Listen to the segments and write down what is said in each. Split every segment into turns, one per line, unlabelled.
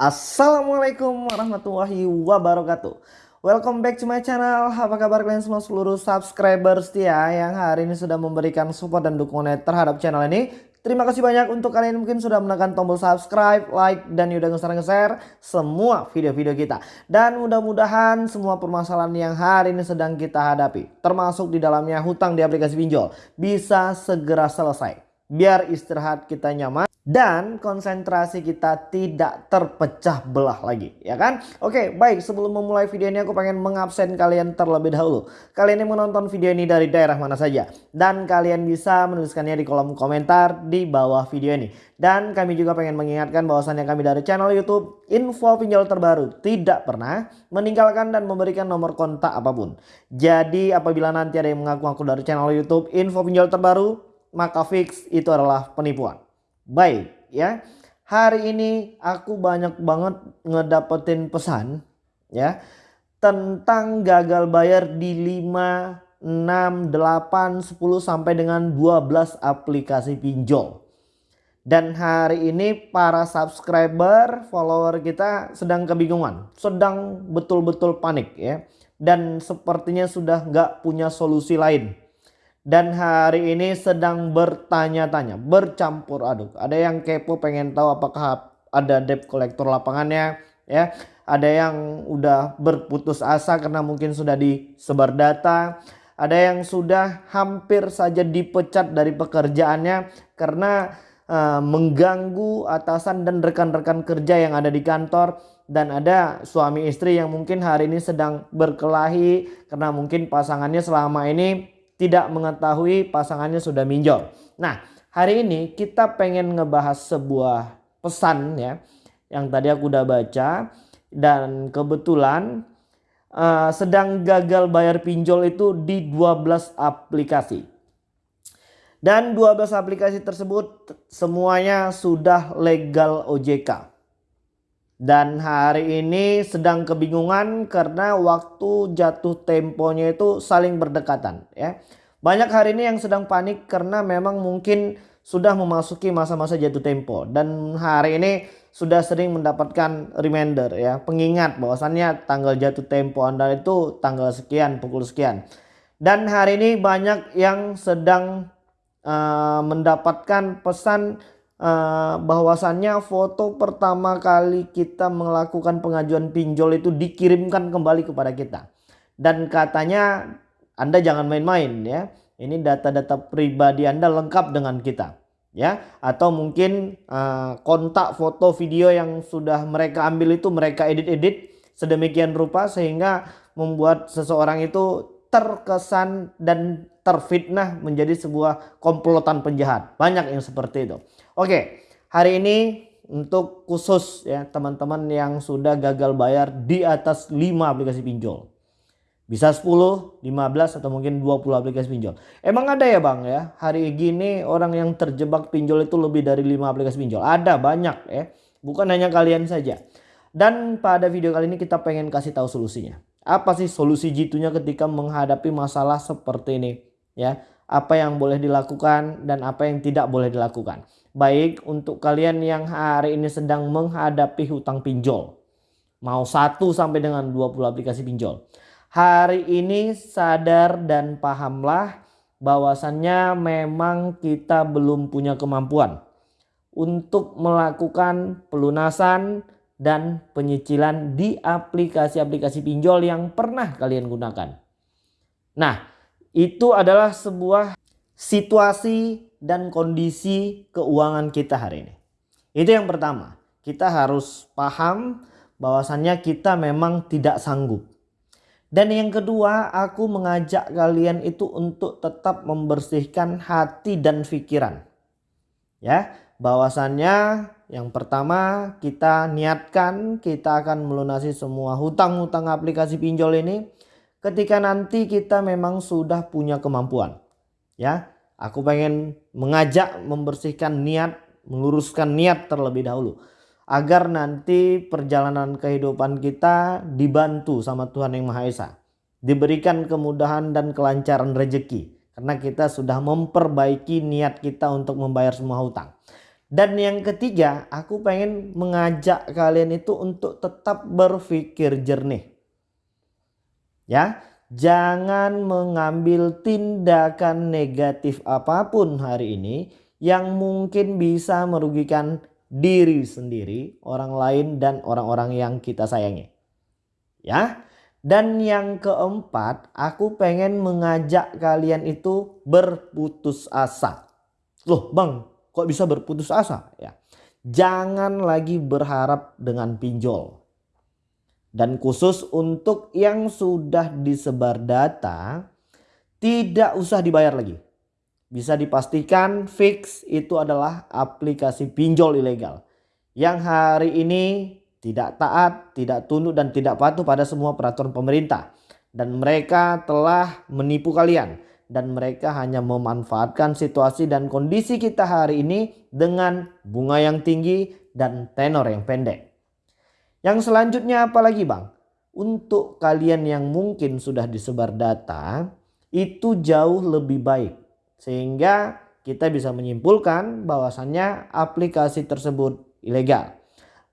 Assalamualaikum warahmatullahi wabarakatuh Welcome back to my channel Apa kabar kalian semua seluruh subscriber setia Yang hari ini sudah memberikan support dan dukungan terhadap channel ini Terima kasih banyak untuk kalian mungkin sudah menekan tombol subscribe, like, dan udah nge-share semua video-video kita. Dan mudah-mudahan semua permasalahan yang hari ini sedang kita hadapi, termasuk di dalamnya hutang di aplikasi pinjol, bisa segera selesai. Biar istirahat kita nyaman dan konsentrasi kita tidak terpecah belah lagi ya kan? Oke baik sebelum memulai video ini aku pengen mengabsen kalian terlebih dahulu. Kalian yang menonton video ini dari daerah mana saja. Dan kalian bisa menuliskannya di kolom komentar di bawah video ini. Dan kami juga pengen mengingatkan bahwasannya kami dari channel youtube info pinjol terbaru tidak pernah meninggalkan dan memberikan nomor kontak apa pun. Jadi apabila nanti ada yang mengaku-ngaku dari channel youtube info pinjol terbaru maka fix itu adalah penipuan Baik ya. Hari ini aku banyak banget ngedapetin pesan ya tentang gagal bayar di 5 6 8 10 sampai dengan 12 aplikasi pinjol. Dan hari ini para subscriber, follower kita sedang kebingungan, sedang betul-betul panik ya. Dan sepertinya sudah nggak punya solusi lain dan hari ini sedang bertanya-tanya, bercampur aduk. Ada yang kepo pengen tahu apakah ada debt kolektor lapangannya, ya. Ada yang udah berputus asa karena mungkin sudah disebar data. Ada yang sudah hampir saja dipecat dari pekerjaannya karena uh, mengganggu atasan dan rekan-rekan kerja yang ada di kantor dan ada suami istri yang mungkin hari ini sedang berkelahi karena mungkin pasangannya selama ini tidak mengetahui pasangannya sudah minjol. Nah hari ini kita pengen ngebahas sebuah pesan ya yang tadi aku udah baca dan kebetulan uh, sedang gagal bayar pinjol itu di 12 aplikasi. Dan 12 aplikasi tersebut semuanya sudah legal OJK. Dan hari ini sedang kebingungan karena waktu jatuh temponya itu saling berdekatan ya. Banyak hari ini yang sedang panik karena memang mungkin sudah memasuki masa-masa jatuh tempo dan hari ini sudah sering mendapatkan reminder ya, pengingat bahwasannya tanggal jatuh tempo Anda itu tanggal sekian, pukul sekian. Dan hari ini banyak yang sedang uh, mendapatkan pesan uh, bahwasannya foto pertama kali kita melakukan pengajuan pinjol itu dikirimkan kembali kepada kita. Dan katanya Anda jangan main-main ya. Ini data-data pribadi Anda lengkap dengan kita. Ya, atau mungkin uh, kontak foto video yang sudah mereka ambil itu mereka edit-edit sedemikian rupa sehingga membuat seseorang itu terkesan dan terfitnah menjadi sebuah komplotan penjahat. Banyak yang seperti itu. Oke, hari ini untuk khusus ya teman-teman yang sudah gagal bayar di atas 5 aplikasi pinjol. Bisa 10, 15 atau mungkin 20 aplikasi pinjol. Emang ada ya bang ya hari gini orang yang terjebak pinjol itu lebih dari 5 aplikasi pinjol. Ada banyak ya. Bukan hanya kalian saja. Dan pada video kali ini kita pengen kasih tahu solusinya. Apa sih solusi jitunya ketika menghadapi masalah seperti ini ya. Apa yang boleh dilakukan dan apa yang tidak boleh dilakukan. Baik untuk kalian yang hari ini sedang menghadapi hutang pinjol. Mau 1 sampai dengan 20 aplikasi pinjol. Hari ini sadar dan pahamlah bahwasannya memang kita belum punya kemampuan untuk melakukan pelunasan dan penyicilan di aplikasi-aplikasi pinjol yang pernah kalian gunakan. Nah, itu adalah sebuah situasi dan kondisi keuangan kita hari ini. Itu yang pertama. Kita harus paham bahwasannya kita memang tidak sanggup. Dan yang kedua, aku mengajak kalian itu untuk tetap membersihkan hati dan pikiran. Ya, bahwasannya yang pertama kita niatkan kita akan melunasi semua hutang-hutang aplikasi pinjol ini ketika nanti kita memang sudah punya kemampuan. Ya, Aku pengen mengajak membersihkan niat, meluruskan niat terlebih dahulu. Agar nanti perjalanan kehidupan kita dibantu sama Tuhan Yang Maha Esa. Diberikan kemudahan dan kelancaran rezeki. Karena kita sudah memperbaiki niat kita untuk membayar semua hutang. Dan yang ketiga, aku pengen mengajak kalian itu untuk tetap berpikir jernih. Ya, jangan mengambil tindakan negatif apa pun hari ini yang mungkin bisa merugikan diri sendiri, orang lain dan orang-orang yang kita sayangi. Ya. Dan yang keempat, aku pengen mengajak kalian itu berputus asa. Loh, Bang, kok bisa berputus asa? Ya. Jangan lagi berharap dengan pinjol. Dan khusus untuk yang sudah disebar data tidak usah dibayar lagi. Bisa dipastikan fix itu adalah aplikasi pinjol ilegal. Yang hari ini tidak taat, tidak tunduk dan tidak patuh pada semua peraturan pemerintah. Dan mereka telah menipu kalian dan mereka hanya memanfaatkan situasi dan kondisi kita hari ini dengan bunga yang tinggi dan tenor yang pendek. Yang selanjutnya apa lagi bang? Untuk kalian yang mungkin sudah disebar data itu jauh lebih baik. Sehingga kita bisa menyimpulkan bahwasannya aplikasi tersebut ilegal.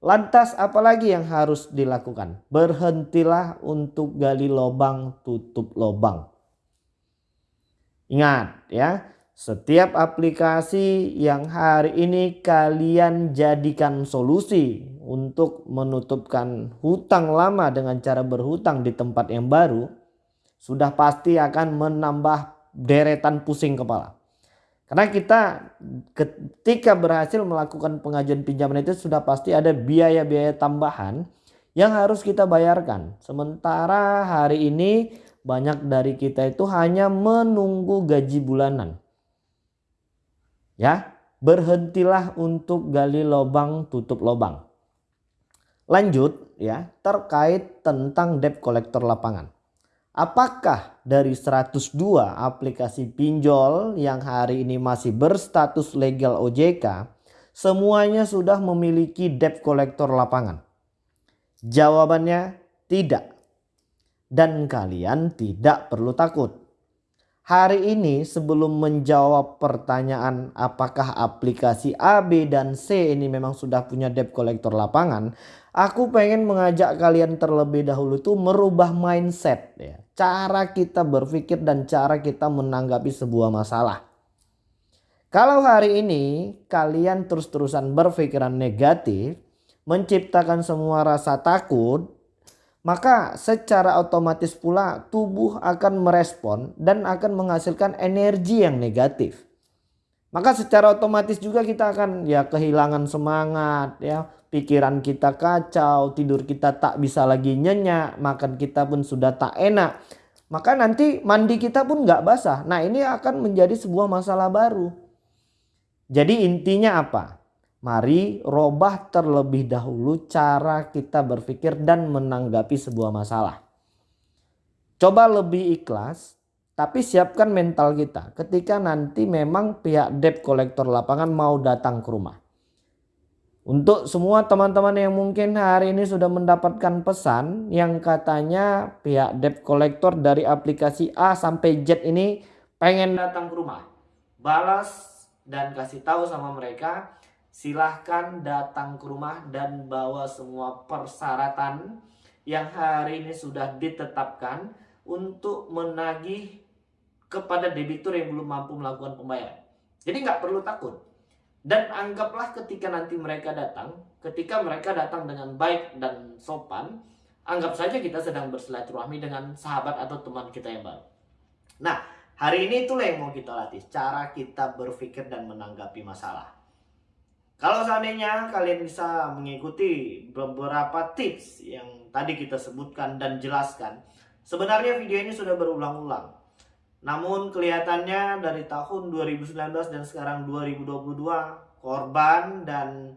Lantas apalagi yang harus dilakukan? Berhentilah untuk gali lubang tutup lubang. Ingat ya, setiap aplikasi yang hari ini kalian jadikan solusi untuk menutupkan hutang lama dengan cara berhutang di tempat yang baru, sudah pasti akan menambah deretan pusing kepala. Karena kita ketika berhasil melakukan pengajuan pinjaman itu sudah pasti ada biaya-biaya tambahan yang harus kita bayarkan. Sementara hari ini banyak dari kita itu hanya menunggu gaji bulanan. Ya, berhentilah untuk gali lubang tutup lubang. Lanjut ya, terkait tentang debt collector lapangan. Apakah dari 102 aplikasi pinjol yang hari ini masih berstatus legal OJK semuanya sudah memiliki debt collector lapangan? Jawabannya tidak dan kalian tidak perlu takut. Hari ini sebelum menjawab pertanyaan apakah aplikasi A, B, dan C ini memang sudah punya debt collector lapangan. Aku pengen mengajak kalian terlebih dahulu tuh merubah mindset ya. Cara kita berpikir dan cara kita menanggapi sebuah masalah. Kalau hari ini kalian terus-terusan berpikiran negatif, menciptakan semua rasa takut, maka secara otomatis pula tubuh akan merespon dan akan menghasilkan energi yang negatif. Maka secara otomatis juga kita akan ya kehilangan semangat ya, pikiran kita kacau, tidur kita tak bisa lagi nyenyak, makan kita pun sudah tak enak. Maka nanti mandi kita pun nggak basah. Nah ini akan menjadi sebuah masalah baru. Jadi intinya apa? Mari robah terlebih dahulu cara kita berpikir dan menanggapi sebuah masalah. Coba lebih ikhlas, tapi siapkan mental kita ketika nanti memang pihak debt collector lapangan mau datang ke rumah. Untuk semua teman-teman yang mungkin hari ini sudah mendapatkan pesan yang katanya pihak debt collector dari aplikasi A sampai Z ini pengen datang ke rumah. Balas dan kasih tahu sama mereka silahkan datang ke rumah dan bawa semua persyaratan yang hari ini sudah ditetapkan untuk menagih kepada debitur yang belum mampu melakukan pembayaran. Jadi nggak perlu takut. Dan anggaplah ketika nanti mereka datang, ketika mereka datang dengan baik dan sopan, anggap saja kita sedang bersilaturahmi dengan sahabat atau teman kita yang baru. Nah, hari ini itulah yang mau kita latih, cara kita berpikir dan menanggapi masalah. Kalau seandainya kalian bisa mengikuti beberapa tips yang tadi kita sebutkan dan jelaskan, sebenarnya video ini sudah berulang-ulang. Namun kelihatannya dari tahun 2019 dan sekarang 2022 korban dan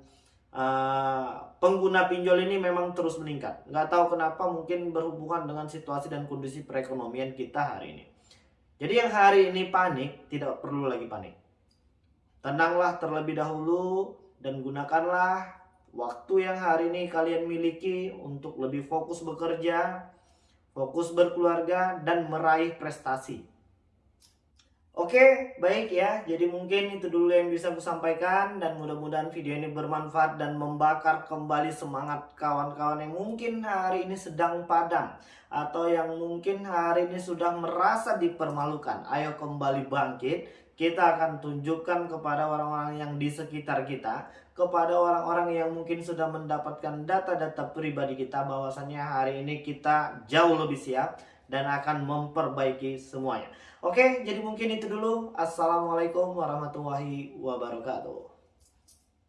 uh, pengguna pinjol ini memang terus meningkat. Nggak tahu kenapa mungkin berhubungan dengan situasi dan kondisi perekonomian kita hari ini. Jadi yang hari ini panik tidak perlu lagi panik. Tenanglah terlebih dahulu, dan gunakanlah waktu yang hari ini kalian miliki untuk lebih fokus bekerja, fokus berkeluarga, dan meraih prestasi. Oke, baik ya. Jadi mungkin itu dulu yang bisa aku sampaikan dan mudah-mudahan video ini bermanfaat dan membakar kembali semangat kawan-kawan yang mungkin hari ini sedang padam atau yang mungkin hari ini sudah merasa dipermalukan. Ayo kembali bangkit. Kita akan tunjukkan kepada orang-orang yang di sekitar kita, kepada orang-orang yang mungkin sudah mendapatkan data-data pribadi kita bahwasannya hari ini kita jauh lebih siap dan akan memperbaiki semuanya. Oke, jadi mungkin itu dulu. Assalamualaikum warahmatullahi wabarakatuh.